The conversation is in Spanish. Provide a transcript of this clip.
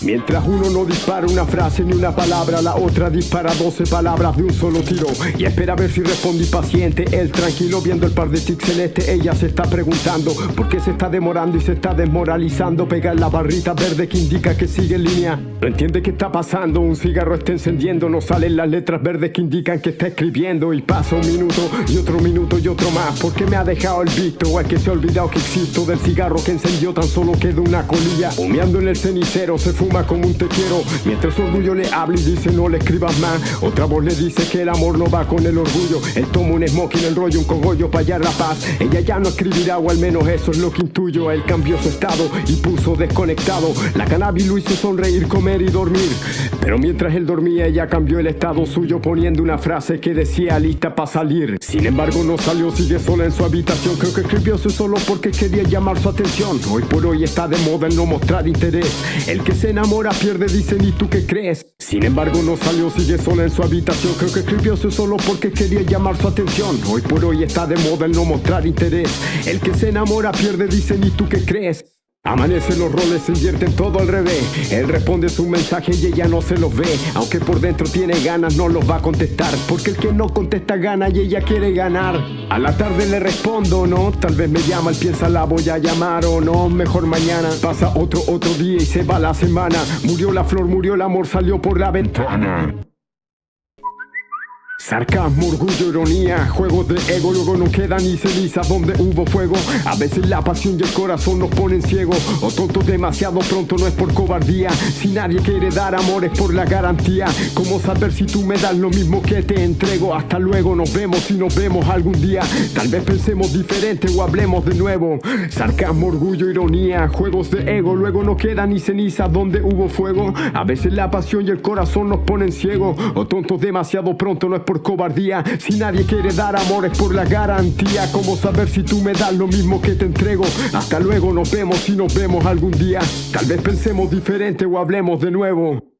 Mientras uno no dispara una frase ni una palabra, la otra dispara 12 palabras de un solo tiro. Y espera a ver si responde paciente. Él tranquilo viendo el par de tics celeste. Ella se está preguntando por qué se está demorando y se está desmoralizando. Pega en la barrita verde que indica que sigue en línea. No entiende qué está pasando. Un cigarro está encendiendo. No salen las letras verdes que indican que está escribiendo. Y pasa un minuto y otro minuto y otro más. Porque me ha dejado el visto. O es que se ha olvidado que existo. Del cigarro que encendió tan solo queda una colilla. Humeando en el cenicero se fuma como un te quiero. Mientras su orgullo le habla y dice no le escribas más Otra voz le dice que el amor no va con el orgullo. Él toma un smoking, el rollo, un cogollo para hallar la paz. Ella ya no escribirá o al menos eso es lo que intuyo. Él cambió su estado y puso desconectado. La cannabis lo hizo sonreír, comer y dormir. Pero mientras él dormía ella cambió el estado suyo Poniendo una frase que decía lista para salir Sin embargo no salió, sigue sola en su habitación. Creo que escribió eso solo porque quería llamar su atención. Hoy por hoy está de moda el no mostrar interés. El que se enamora pierde, dicen, ¿y tú qué crees? Sin embargo no salió, sigue sola en su habitación Creo que escribió eso solo porque quería llamar su atención Hoy por hoy está de moda el no mostrar interés El que se enamora pierde, dicen, ¿y tú qué crees? Amanecen los roles, se invierten todo al revés. Él responde su mensaje y ella no se lo ve. Aunque por dentro tiene ganas, no los va a contestar. Porque el que no contesta gana y ella quiere ganar. A la tarde le respondo, no Tal vez me llama, él piensa la voy a llamar o no Mejor mañana Pasa otro, otro día y se va la semana. Murió la flor, murió el amor, salió por la ventana Sarcasmo, orgullo, ironía, juegos de ego, luego no queda ni ceniza donde hubo fuego. A veces la pasión y el corazón nos ponen ciegos, o tontos demasiado pronto no es por cobardía. Si nadie quiere dar amor es por la garantía. ¿Cómo saber si tú me das lo mismo que te entrego? Hasta luego, nos vemos y nos vemos algún día. Tal vez pensemos diferente o hablemos de nuevo. Sarcasmo, orgullo, ironía, juegos de ego, luego no queda ni ceniza donde hubo fuego. A veces la pasión y el corazón nos ponen ciegos, o tontos demasiado pronto no es por por cobardía. Si nadie quiere dar amor es por la garantía. ¿Cómo saber si tú me das lo mismo que te entrego? Hasta luego nos vemos y nos vemos algún día. Tal vez pensemos diferente o hablemos de nuevo